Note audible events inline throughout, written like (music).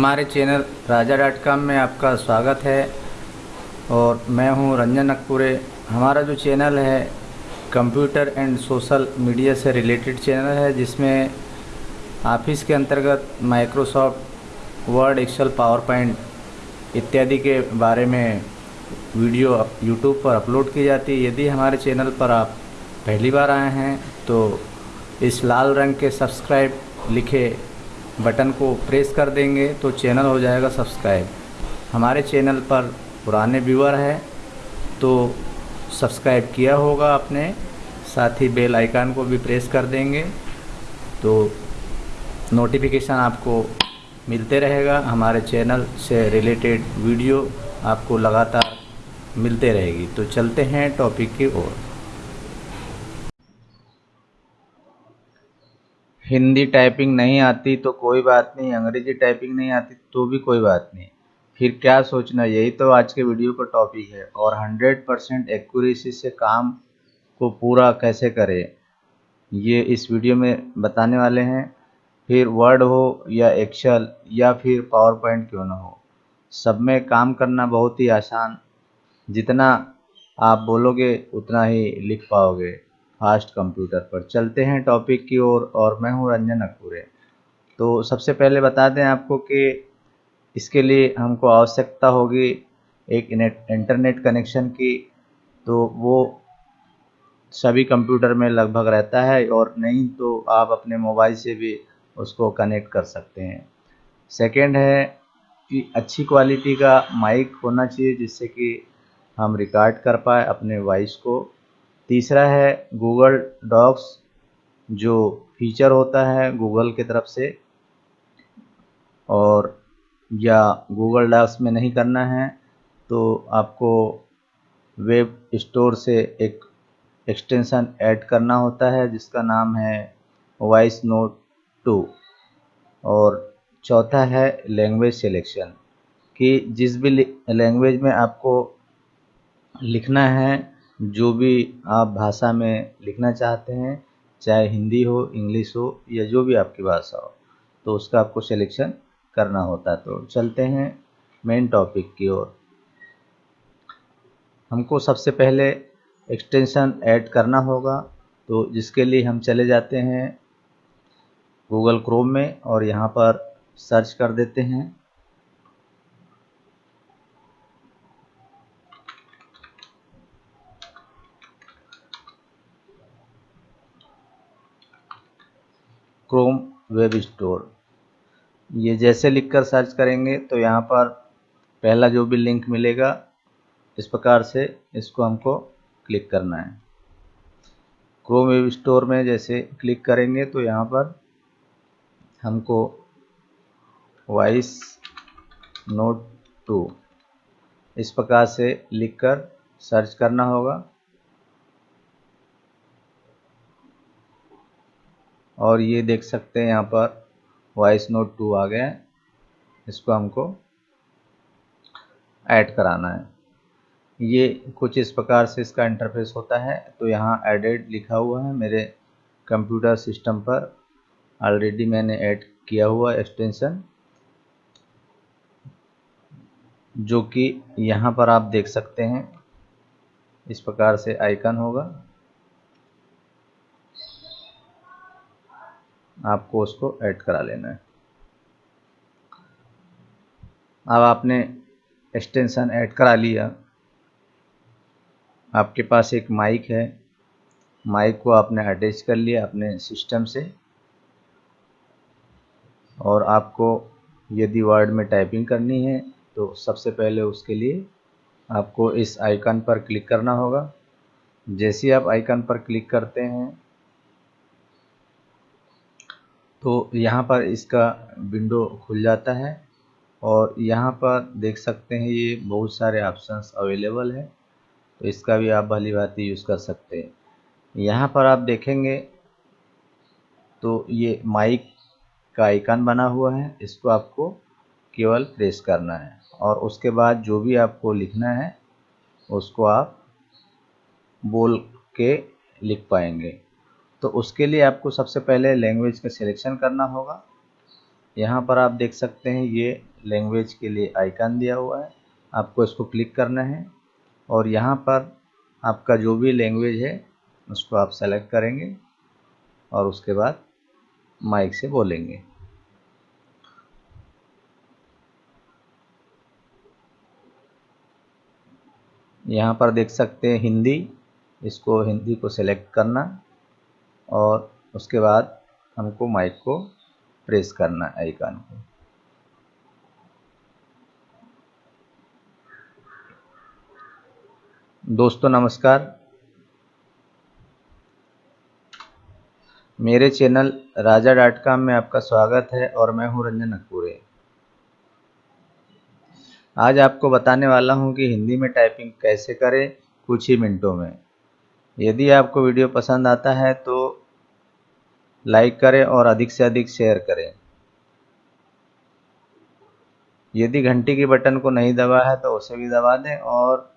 हमारे चैनल राजा dot com में आपका स्वागत है और मैं हूँ रंजन नकपुरे हमारा जो चैनल है, कंप्यूटर एंड सोशल मीडिया से रिलेटेड चैनल है, जिसमें ऑफ़िस के अंतर्गत Microsoft, Word, Excel PowerPoint इत्यादि के बारे में वीडियो यूट्यूब पर अपलोड की जाती है। यदि हमारे चैनल पर आप पहली बार आए हैं तो इस लाल रंग के सब्सक्राइब लिखे बटन को प्रेस कर देंगे तो चैनल हो जाएगा सब्सक्राइब। हमारे चैनल पर पुराने व्यूअर हैं तो सब्सक्राइब किया होगा आपने, साथ ही बेल आइकन को भी प्रेस कर देंगे तो नोटिफिकेशन आपको मिलते रहेगा। हमारे चैनल से रिलेटेड वीडियो आपको लगातार मिलते रहेगी। तो चलते हैं टॉपिक की ओर। हिंदी टाइपिंग नहीं आती तो कोई बात नहीं, अंग्रेज़ी टाइपिंग नहीं आती तो भी कोई बात नहीं। फिर क्या सोचना, यही तो आज के वीडियो का टॉपिक है। और 100 परसेंट एक्यूरेसी से काम को पूरा कैसे करें, ये इस वीडियो में बताने वाले हैं। फिर वर्ड हो या एक्सेल या फिर पावर पॉइंट क्यों ना हो। सब में काम करना बहुत ही आसान। जितना आप बोलोगे, उतना ही लिख पाओगे। फास्ट कंप्यूटर पर। चलते हैं टॉपिक की ओर और, और मैं हूँ रंजन अकूरे। तो सबसे पहले बता दें आपको कि इसके लिए हमको आवश्यकता होगी एक इंटरनेट कनेक्शन की। तो वो सभी कंप्यूटर में लगभग रहता है और नहीं तो आप अपने मोबाइल से भी उसको कनेक्ट कर सकते हैं। सेकंड है कि अच्छी क्वालिटी का माइक होना चाहिए जिससे कि हम रिकॉर्ड कर पाए अपने वॉइस को। तीसरा है गूगल डॉक्स जो फीचर होता है गूगल की तरफ़ से, और या गूगल डॉक्स में नहीं करना है तो आपको वेब स्टोर से एक एक्सटेंशन ऐड करना होता है, जिसका नाम है वॉइस नोट टू और चौथा है लैंग्वेज सिलेक्शन कि जिस भी लैंग्वेज में आपको लिखना है जो भी आप भाषा में लिखना चाहते हैं, चाहे हिंदी हो, इंग्लिश हो, या जो भी आपकी भाषा हो तो उसका आपको सिलेक्शन करना होता है। तो चलते हैं मेन टॉपिक की ओर। हमको सबसे पहले एक्सटेंशन ऐड करना होगा। तो जिसके लिए हम चले जाते हैं गूगल क्रोम में और यहाँ पर सर्च कर देते हैं। क्रोम वेब स्टोर ये जैसे लिखकर सर्च करेंगे तो यहाँ पर पहला जो भी लिंक मिलेगा, इस प्रकार से इसको हमको क्लिक करना है। क्रोम वेब स्टोर में जैसे क्लिक करेंगे तो यहाँ पर हमको वॉइस नोट टू इस प्रकार से लिखकर सर्च करना होगा। और ये देख सकते हैं यहाँ पर वॉइस नोट टू आ गया है। इसको हमको ऐड कराना है। ये कुछ इस प्रकार से इसका इंटरफेस होता है। तो यहाँ एडेड लिखा हुआ है मेरे कंप्यूटर सिस्टम पर। ऑलरेडी मैंने ऐड किया हुआ एक्सटेंशन जो कि यहाँ पर आप देख सकते हैं। इस प्रकार से आइकन होगा। आपको उसको ऐड करा लेना है। अब आपने एक्सटेंशन ऐड करा लिया। आपके पास एक माइक है। माइक को आपने अटैच कर लिया अपने सिस्टम से। और आपको यदि वर्ड में टाइपिंग करनी है तो सबसे पहले उसके लिए आपको इस आइकन पर क्लिक करना होगा। जैसे ही आप आइकन पर क्लिक करते हैं तो यहाँ पर इसका विंडो खुल जाता है और यहाँ पर देख सकते हैं ये बहुत सारे ऑप्शंस अवेलेबल है। तो इसका भी आप भली भांति यूज़ कर सकते हैं। यहाँ पर आप देखेंगे तो ये माइक का आइकन बना हुआ है। इसको आपको केवल प्रेस करना है और उसके बाद जो भी आपको लिखना है, उसको आप बोल के लिख पाएँगे। तो उसके लिए आपको सबसे पहले लैंग्वेज का सिलेक्शन करना होगा। यहाँ पर आप देख सकते हैं, ये लैंग्वेज के लिए आइकन दिया हुआ है। आपको इसको क्लिक करना है और यहाँ पर आपका जो भी लैंग्वेज है, उसको आप सेलेक्ट करेंगे और उसके बाद माइक से बोलेंगे। यहाँ पर देख सकते हैं हिंदी, इसको हिंदी को सिलेक्ट करना। और उसके बाद हमको माइक को प्रेस करना है आइकन को। दोस्तों, नमस्कार। मेरे चैनल राजा डॉट कॉम में आपका स्वागत है और मैं हूँ रंजन अकूरे आज आपको बताने वाला हूँ कि हिंदी में टाइपिंग कैसे करें कुछ ही मिनटों में। यदि आपको वीडियो पसंद आता है तो लाइक करें और अधिक से अधिक शेयर करें। यदि घंटी के बटन को नहीं दबा है तो उसे भी दबा दें और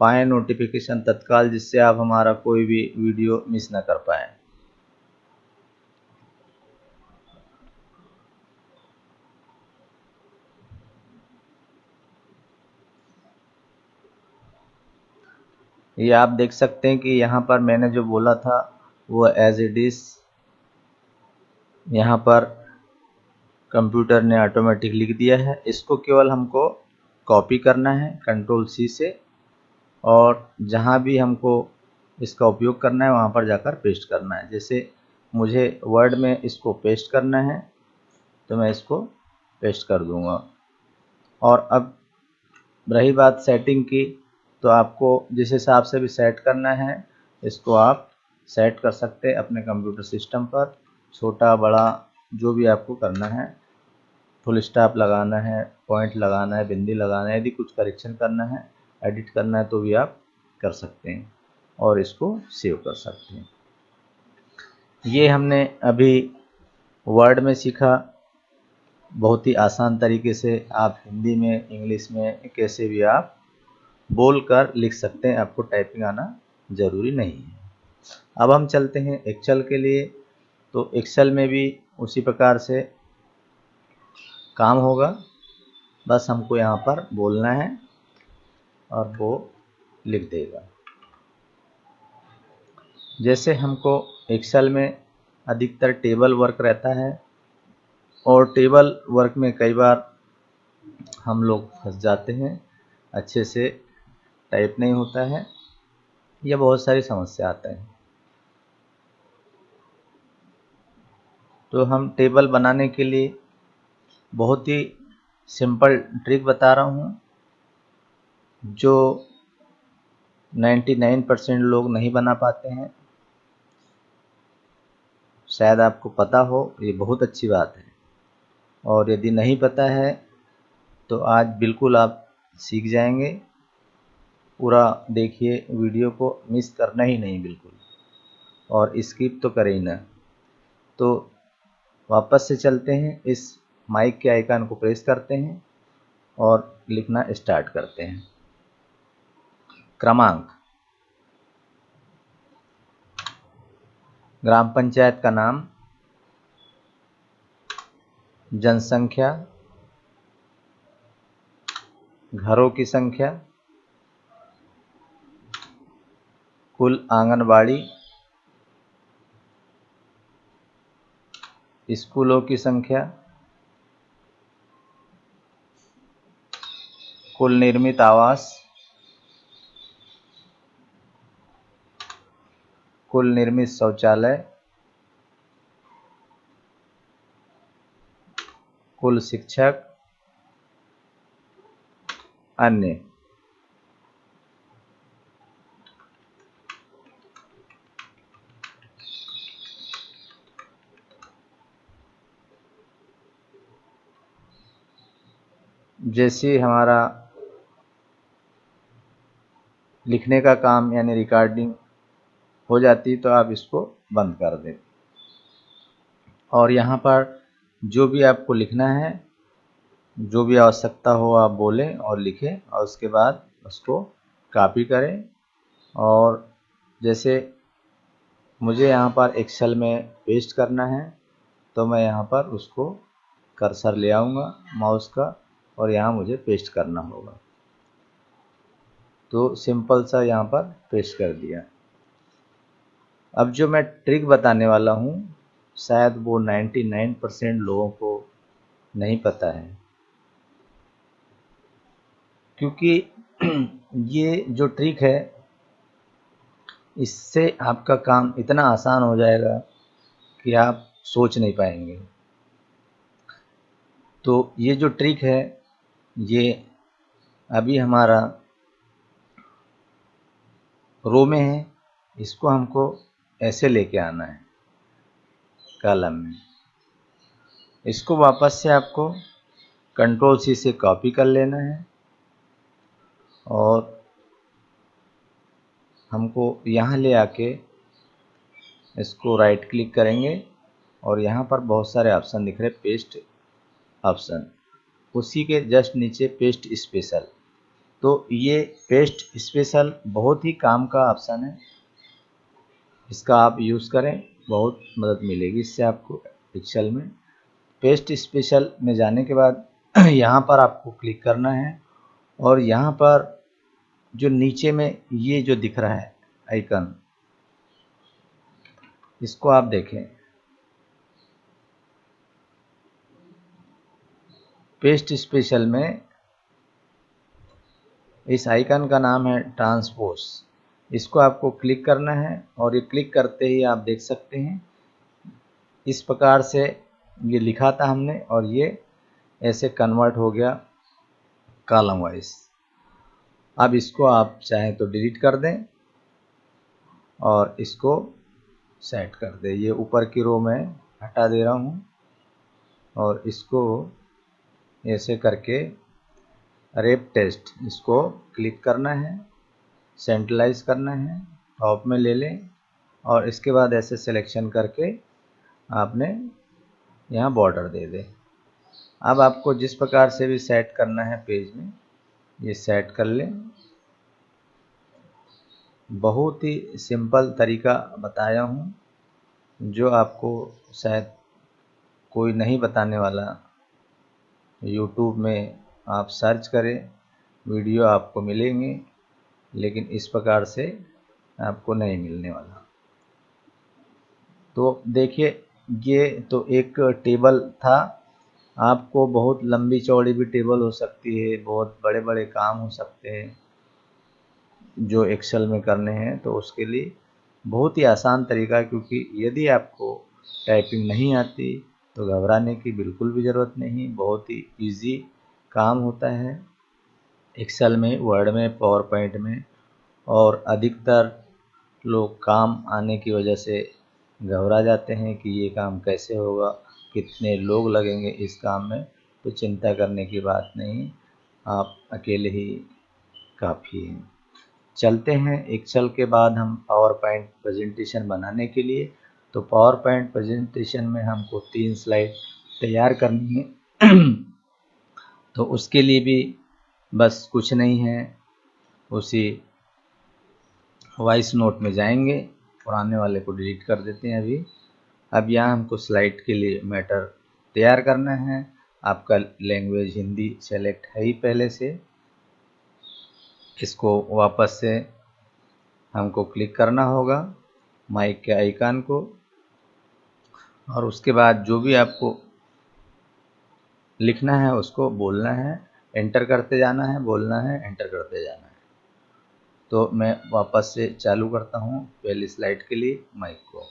पाएँ नोटिफिकेशन तत्काल जिससे आप हमारा कोई भी वीडियो मिस ना कर पाएँ। ये आप देख सकते हैं कि यहाँ पर मैंने जो बोला था, वो एज इट इज़ यहाँ पर कंप्यूटर ने ऑटोमेटिक लिख दिया है। इसको केवल हमको कॉपी करना है कंट्रोल सी से, और जहाँ भी हमको इसका उपयोग करना है, वहाँ पर जाकर पेस्ट करना है। जैसे मुझे वर्ड में इसको पेस्ट करना है तो मैं इसको पेस्ट कर दूँगा। और अब रही बात सेटिंग की तो आपको जिस हिसाब से भी सेट करना है, इसको आप सेट कर सकते हैं अपने कंप्यूटर सिस्टम पर। छोटा, बड़ा, जो भी आपको करना है फुल स्टाप लगाना है पॉइंट लगाना है, बिंदी लगाना है, यदि कुछ करेक्शन करना है एडिट करना है तो भी आप कर सकते हैं और इसको सेव कर सकते हैं। ये हमने अभी वर्ड में सीखा। बहुत ही आसान तरीके से आप हिंदी में, इंग्लिश में कैसे भी आप बोल कर लिख सकते हैं, आपको टाइपिंग आना ज़रूरी नहीं है। अब हम चलते हैं एक्सेल के लिए। तो एक्सेल में भी उसी प्रकार से काम होगा। बस हमको यहाँ पर बोलना है और वो लिख देगा। जैसे हमको एक्सेल में अधिकतर टेबल वर्क रहता है और टेबल वर्क में कई बार हम लोग फंस जाते हैं, अच्छे से टाइप नहीं होता है या बहुत सारी समस्या आते है। तो हम टेबल बनाने के लिए बहुत ही सिंपल ट्रिक बता रहा हूँ, जो 99 परसेंट लोग नहीं बना पाते हैं। शायद आपको पता हो, ये बहुत अच्छी बात है। और यदि नहीं पता है तो आज बिल्कुल आप सीख जाएँगे। पूरा देखिए, वीडियो को मिस करना ही नहीं बिल्कुल। और स्किप तो करें ही ना। तो वापस से चलते हैं, इस माइक के आइकन को प्रेस करते हैं और लिखना स्टार्ट करते हैं। क्रमांक। ग्राम पंचायत का नाम। जनसंख्या। घरों की संख्या। कुल आंगनबाड़ी। स्कूलों की संख्या कुल निर्मित आवास कुल निर्मित शौचालय कुल शिक्षक अन्य। जैसे हमारा लिखने का काम यानी रिकॉर्डिंग हो जाती तो आप इसको बंद कर दें। और यहाँ पर जो भी आपको लिखना है, जो भी आवश्यकता हो आप बोलें और लिखें और उसके बाद उसको कॉपी करें। और जैसे मुझे यहाँ पर एक्सेल में पेस्ट करना है तो मैं यहाँ पर उसको कर्सर ले आऊँगा माउस का और यहाँ मुझे पेस्ट करना होगा। तो सिंपल सा यहाँ पर पेस्ट कर दिया। अब जो मैं ट्रिक बताने वाला हूँ, शायद वो 99 परसेंट लोगों को नहीं पता है। क्योंकि (clears throat) ये जो ट्रिक है, इससे आपका काम इतना आसान हो जाएगा कि आप सोच नहीं पाएँगे। तो ये जो ट्रिक है ये अभी हमारा रो में है, इसको हमको ऐसे लेके आना है, कॉलम में। इसको वापस से आपको कंट्रोल सी से कॉपी कर लेना है और हमको यहाँ ले आके इसको राइट क्लिक करेंगे और यहाँ पर बहुत सारे ऑप्शन दिख रहे पेस्ट ऑप्शन उसी के जस्ट नीचे पेस्ट स्पेशल तो ये पेस्ट स्पेशल बहुत ही काम का ऑप्शन है। इसका आप यूज़ करें, बहुत मदद मिलेगी इससे आपको एक्सेल में। पेस्ट स्पेशल में जाने के बाद (clears throat) यहाँ पर आपको क्लिक करना है और यहाँ पर जो नीचे में ये जो दिख रहा है आइकन इसको आप देखें। पेस्ट स्पेशल में इस आइकन का नाम है ट्रांसपोज। इसको आपको क्लिक करना है और ये क्लिक करते ही आप देख सकते हैं। इस प्रकार से ये लिखा था हमने और ये ऐसे कन्वर्ट हो गया कॉलम वाइज। अब इसको आप चाहें तो डिलीट कर दें और इसको सेट कर दें। ये ऊपर की रो में हटा दे रहा हूँ और इसको ऐसे करके रेप टेस्ट, इसको क्लिक करना है, सेंट्रलाइज करना है, टॉप में ले लें, और इसके बाद ऐसे सिलेक्शन करके आपने यहाँ बॉर्डर दे दें। अब आपको जिस प्रकार से भी सेट करना है पेज में, ये सेट कर लें। बहुत ही सिंपल तरीका बताया हूँ, जो आपको शायद कोई नहीं बताने वाला यूट्यूब में आप सर्च करें वीडियो आपको मिलेंगे, लेकिन इस प्रकार से आपको नहीं मिलने वाला। तो देखिए, ये तो एक टेबल था। आपको बहुत लंबी चौड़ी भी टेबल हो सकती है, बहुत बड़े बड़े काम हो सकते हैं जो एक्सेल में करने हैं तो उसके लिए बहुत ही आसान तरीका क्योंकि यदि आपको टाइपिंग नहीं आती तो घबराने की बिल्कुल भी ज़रूरत नहीं, बहुत ही इजी काम होता है। एक्सेल में वर्ड में पावर पॉइंट में और अधिकतर लोग काम आने की वजह से घबरा जाते हैं कि ये काम कैसे होगा, कितने लोग लगेंगे इस काम में तो चिंता करने की बात नहीं, आप अकेले ही काफ़ी हैं। चलते हैं एक्सेल के बाद हम पावर पॉइंट प्रेजेंटेशन बनाने के लिए। तो पावर पॉइंट प्रेजेंटेशन में हमको तीन स्लाइड तैयार करनी है। (clears throat) तो उसके लिए भी बस कुछ नहीं है। उसी वॉइस नोट में जाएँगे पुराने वाले को डिलीट कर देते हैं अभी। अब यहाँ हमको स्लाइड के लिए मैटर तैयार करना है। आपका लैंग्वेज हिंदी सेलेक्ट है ही पहले से। इसको वापस से हमको क्लिक करना होगा। माइक के आइकन को। और उसके बाद जो भी आपको लिखना है, उसको बोलना है एंटर करते जाना है, बोलना है एंटर करते जाना है। तो मैं वापस से चालू करता हूँ पहली स्लाइड के लिए माइक को।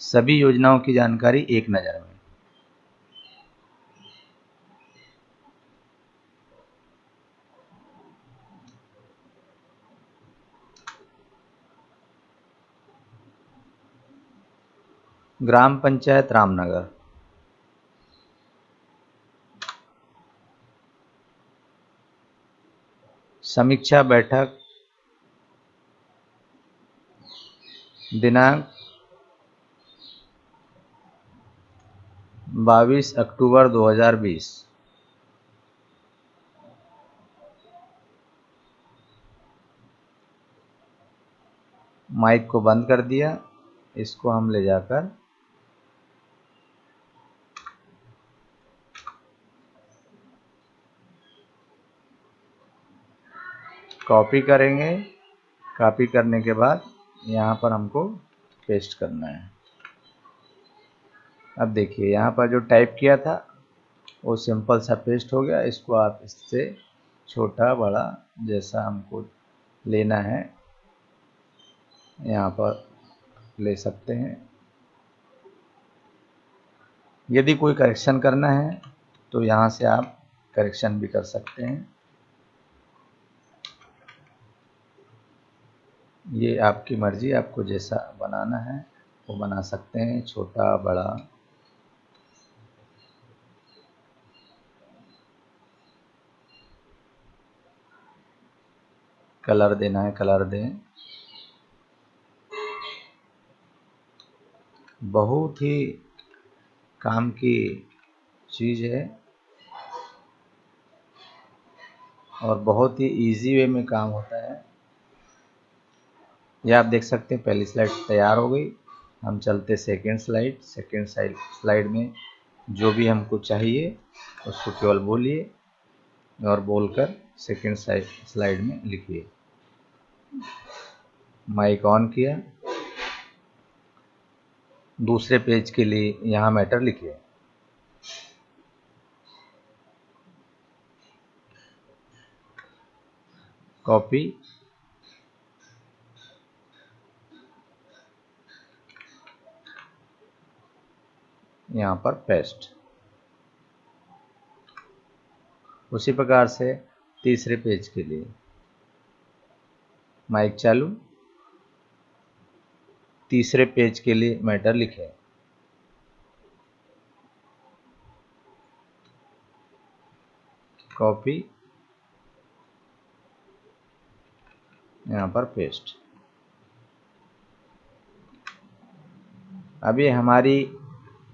सभी योजनाओं की जानकारी एक नज़र में। ग्राम पंचायत रामनगर। समीक्षा बैठक दिनांक 22 अक्टूबर 2020 माइक को बंद कर दिया, इसको हम ले जाकर कॉपी करेंगे। कॉपी करने के बाद यहाँ पर हमको पेस्ट करना है। अब देखिए, यहाँ पर जो टाइप किया था, वो सिंपल सा पेस्ट हो गया। इसको आप इससे छोटा, बड़ा जैसा हमको लेना है, यहाँ पर ले सकते हैं। यदि कोई करेक्शन करना है तो यहाँ से आप करेक्शन भी कर सकते हैं। ये आपकी मर्ज़ी, आपको जैसा बनाना है, वो बना सकते हैं, छोटा, बड़ा। कलर देना है, कलर दें। बहुत ही काम की चीज़ है और बहुत ही इजी वे में काम होता है। यह आप देख सकते हैं, पहली स्लाइड तैयार हो गई। हम चलते सेकेंड स्लाइड सेकेंड स्लाइड में जो भी हमको चाहिए, उसको केवल बोलिए और बोलकर सेकेंड स्लाइड में लिखिए। माइक ऑन किया। दूसरे पेज के लिए यहाँ मैटर लिखिए। कॉपी यहाँ पर पेस्ट उसी प्रकार से तीसरे पेज के लिए। माइक चालू। तीसरे पेज के लिए मैटर लिखें। कॉपी यहाँ पर पेस्ट अभी हमारी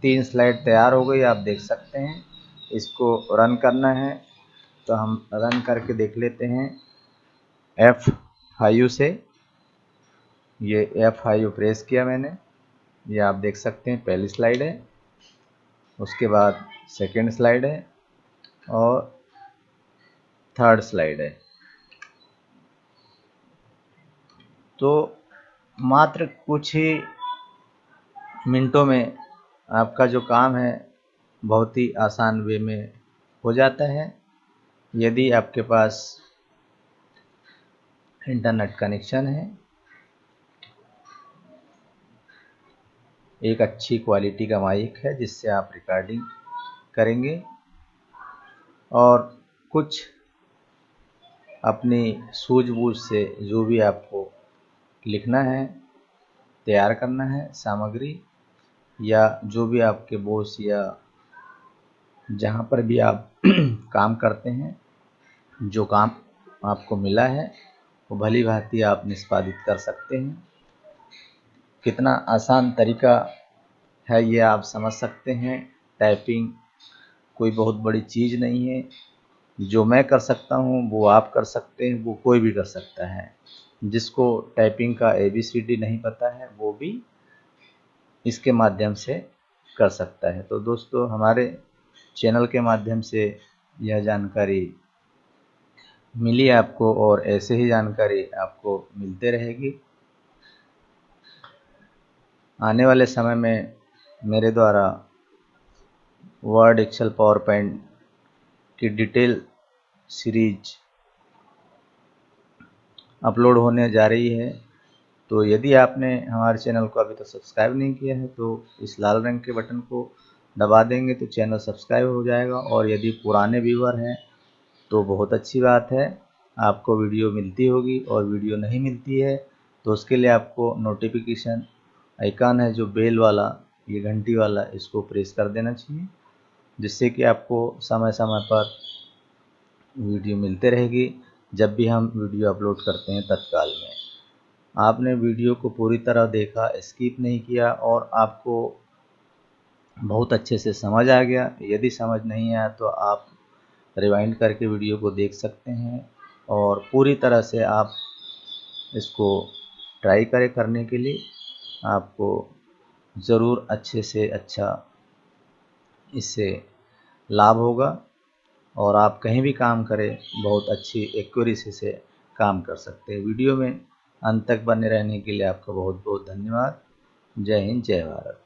तीन स्लाइड तैयार हो गई, आप देख सकते हैं। इसको रन करना है। तो हम रन करके देख लेते हैं। एफ़ से, ये एफ़ प्रेस किया मैंने। ये आप देख सकते हैं, पहली स्लाइड है। उसके बाद सेकंड स्लाइड है और थर्ड स्लाइड है। तो मात्र कुछ ही मिनटों में आपका जो काम है, बहुत ही आसान वे में हो जाता है। यदि आपके पास इंटरनेट कनेक्शन है, एक अच्छी क्वालिटी का माइक है जिससे आप रिकॉर्डिंग करेंगे और कुछ अपनी सूझबूझ से जो भी आपको लिखना है, तैयार करना है, सामग्री या जो भी आपके बोस या जहाँ पर भी आप (clears throat) काम करते हैं, जो काम आपको मिला है, वो भली भांति आप निष्पादित कर सकते हैं। कितना आसान तरीका है ये आप समझ सकते हैं। टाइपिंग कोई बहुत बड़ी चीज़ नहीं है। जो मैं कर सकता हूँ, वो आप कर सकते हैं, वो कोई भी कर सकता है। जिसको टाइपिंग का ए बी सी डी नहीं पता है, वो भी इसके माध्यम से कर सकता है। तो दोस्तों, हमारे चैनल के माध्यम से यह जानकारी मिली आपको और ऐसे ही जानकारी आपको मिलते रहेगी। आने वाले समय में मेरे द्वारा वर्ड एक्सेल पावर पॉइंट की डिटेल सीरीज़ अपलोड होने जा रही है। तो यदि आपने हमारे चैनल को अभी तक तो सब्सक्राइब नहीं किया है तो इस लाल रंग के बटन को दबा देंगे तो चैनल सब्सक्राइब हो जाएगा। और यदि पुराने व्यूवर हैं तो बहुत अच्छी बात है। आपको वीडियो मिलती होगी और वीडियो नहीं मिलती है तो उसके लिए आपको नोटिफिकेशन आइकन है, जो बेल वाला, ये घंटी वाला, इसको प्रेस कर देना चाहिए, जिससे कि आपको समय समय पर वीडियो मिलते रहेगी, जब भी हम वीडियो अपलोड करते हैं तत्काल में। आपने वीडियो को पूरी तरह देखा स्किप नहीं किया और आपको बहुत अच्छे से समझ आ गया। यदि समझ नहीं आया तो आप रिवाइंड करके वीडियो को देख सकते हैं और पूरी तरह से आप इसको ट्राई करें करने के लिए। आपको ज़रूर अच्छे से अच्छा इससे लाभ होगा और आप कहीं भी काम करें, बहुत अच्छी एक्यूरेसी से काम कर सकते हैं। वीडियो में अंत तक बने रहने के लिए आपका बहुत बहुत धन्यवाद। जय हिंद जय भारत।